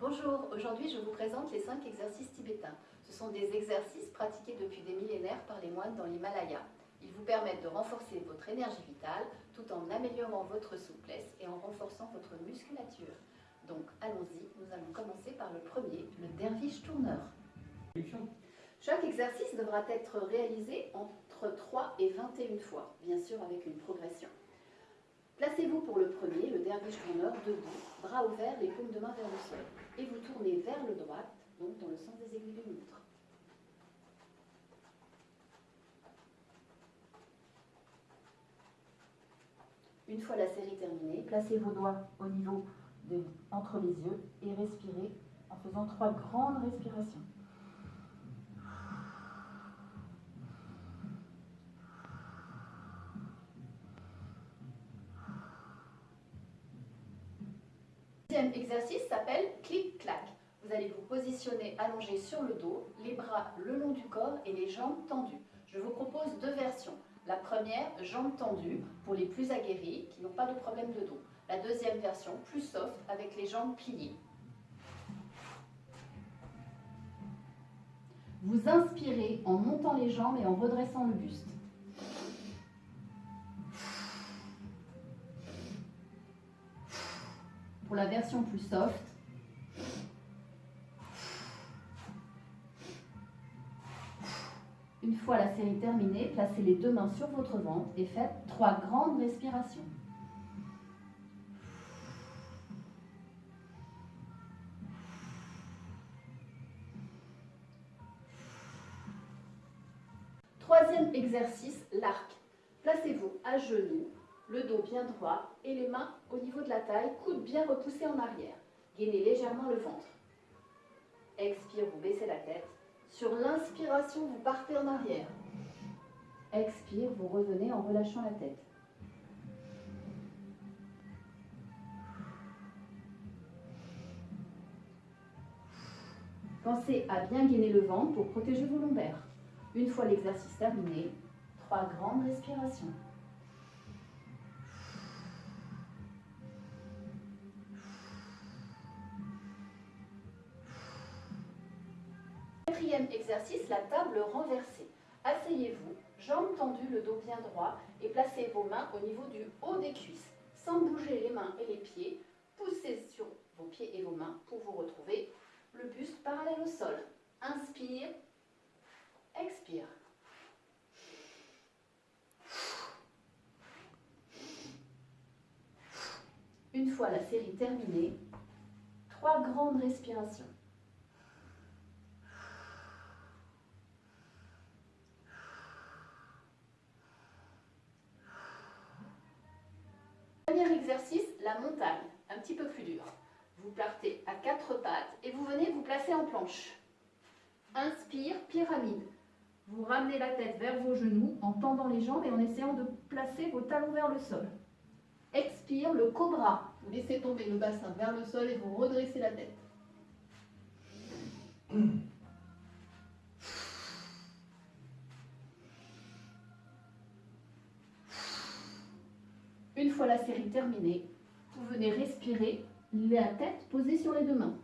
Bonjour, aujourd'hui je vous présente les 5 exercices tibétains. Ce sont des exercices pratiqués depuis des millénaires par les moines dans l'Himalaya. Ils vous permettent de renforcer votre énergie vitale tout en améliorant votre souplesse et en renforçant votre musculature. Donc allons-y, nous allons commencer par le premier, le derviche tourneur. Chaque exercice devra être réalisé entre 3 et 21 fois, bien sûr avec une progression. Placez-vous pour le premier, le derviche tourneur, debout, bras ouverts, les paumes de main vers le sol. Et vous tournez vers le droit, donc dans le sens des aiguilles d'une montre. Une fois la série terminée, placez vos doigts au niveau entre les yeux et respirez en faisant trois grandes respirations. Deuxième exercice s'appelle clic-clac. Vous allez vous positionner allongé sur le dos, les bras le long du corps et les jambes tendues. Je vous propose deux versions. La première, jambes tendues, pour les plus aguerris, qui n'ont pas de problème de dos. La deuxième version, plus soft, avec les jambes pliées. Vous inspirez en montant les jambes et en redressant le buste. Pour la version plus soft, Une fois la série terminée, placez les deux mains sur votre ventre et faites trois grandes respirations. Troisième exercice, l'arc. Placez-vous à genoux, le dos bien droit et les mains au niveau de la taille, coudes bien repoussés en arrière. Gainez légèrement le ventre. Expire, vous baissez la tête. Sur l'inspiration, vous partez en arrière. Expire, vous revenez en relâchant la tête. Pensez à bien gainer le ventre pour protéger vos lombaires. Une fois l'exercice terminé, trois grandes respirations. Quatrième exercice, la table renversée. Asseyez-vous, jambes tendues, le dos bien droit et placez vos mains au niveau du haut des cuisses. Sans bouger les mains et les pieds, poussez sur vos pieds et vos mains pour vous retrouver le buste parallèle au sol. Inspire, expire. Une fois la série terminée, trois grandes respirations. Dernier exercice, la montagne, un petit peu plus dur. Vous partez à quatre pattes et vous venez vous placer en planche. Inspire, pyramide. Vous ramenez la tête vers vos genoux en tendant les jambes et en essayant de placer vos talons vers le sol. Expire, le cobra. Vous laissez tomber le bassin vers le sol et vous redressez la tête. Une fois la série terminée, vous venez respirer la tête posée sur les deux mains.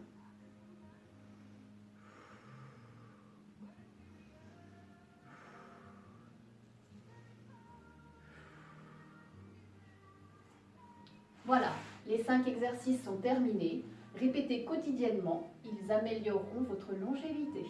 Voilà, les cinq exercices sont terminés. Répétez quotidiennement, ils amélioreront votre longévité.